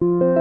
you